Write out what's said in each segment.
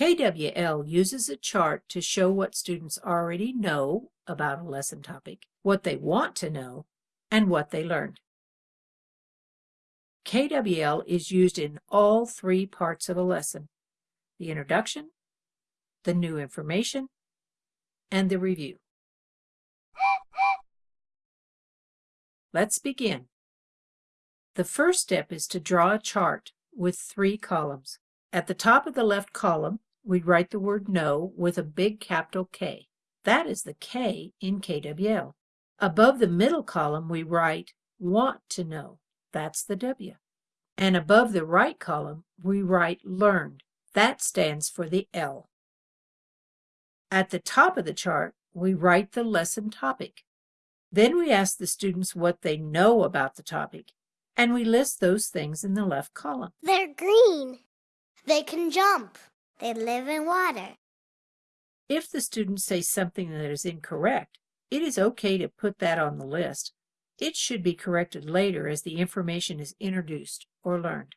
KWL uses a chart to show what students already know about a lesson topic, what they want to know, and what they learned. KWL is used in all three parts of a lesson, the introduction, the new information, and the review. Let's begin. The first step is to draw a chart with three columns. At the top of the left column, we write the word know with a big capital K. That is the K in KWL. Above the middle column, we write want to know. That's the W. And above the right column, we write learned. That stands for the L. At the top of the chart, we write the lesson topic. Then we ask the students what they know about the topic, and we list those things in the left column. They're green. They can jump. They live in water. If the students say something that is incorrect, it is okay to put that on the list. It should be corrected later as the information is introduced or learned.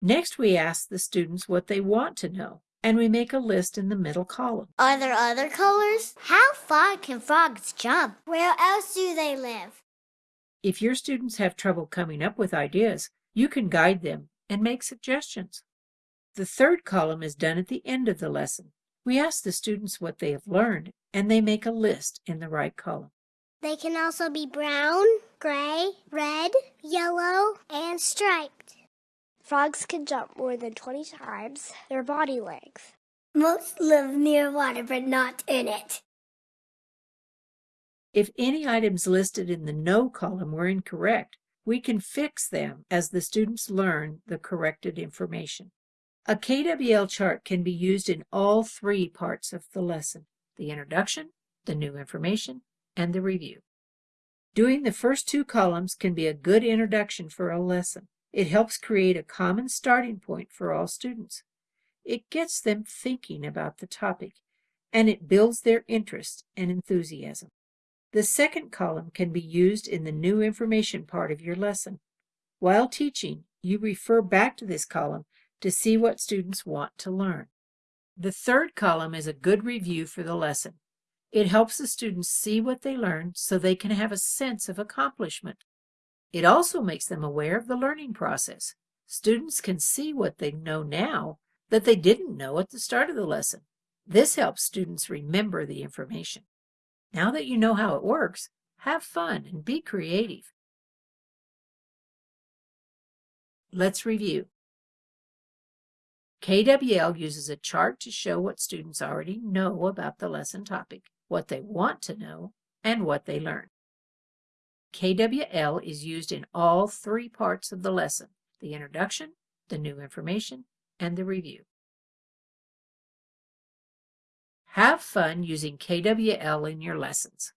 Next, we ask the students what they want to know, and we make a list in the middle column. Are there other colors? How far can frogs jump? Where else do they live? If your students have trouble coming up with ideas, you can guide them and make suggestions. The third column is done at the end of the lesson. We ask the students what they have learned, and they make a list in the right column. They can also be brown, gray, red, yellow, and striped. Frogs can jump more than 20 times their body length. Most live near water, but not in it. If any items listed in the know column were incorrect, we can fix them as the students learn the corrected information. A KWL chart can be used in all three parts of the lesson, the introduction, the new information, and the review. Doing the first two columns can be a good introduction for a lesson. It helps create a common starting point for all students. It gets them thinking about the topic, and it builds their interest and enthusiasm. The second column can be used in the new information part of your lesson. While teaching, you refer back to this column to see what students want to learn. The third column is a good review for the lesson. It helps the students see what they learned so they can have a sense of accomplishment. It also makes them aware of the learning process. Students can see what they know now that they didn't know at the start of the lesson. This helps students remember the information. Now that you know how it works, have fun and be creative. Let's review. KWL uses a chart to show what students already know about the lesson topic what they want to know, and what they learn. KWL is used in all three parts of the lesson, the introduction, the new information, and the review. Have fun using KWL in your lessons.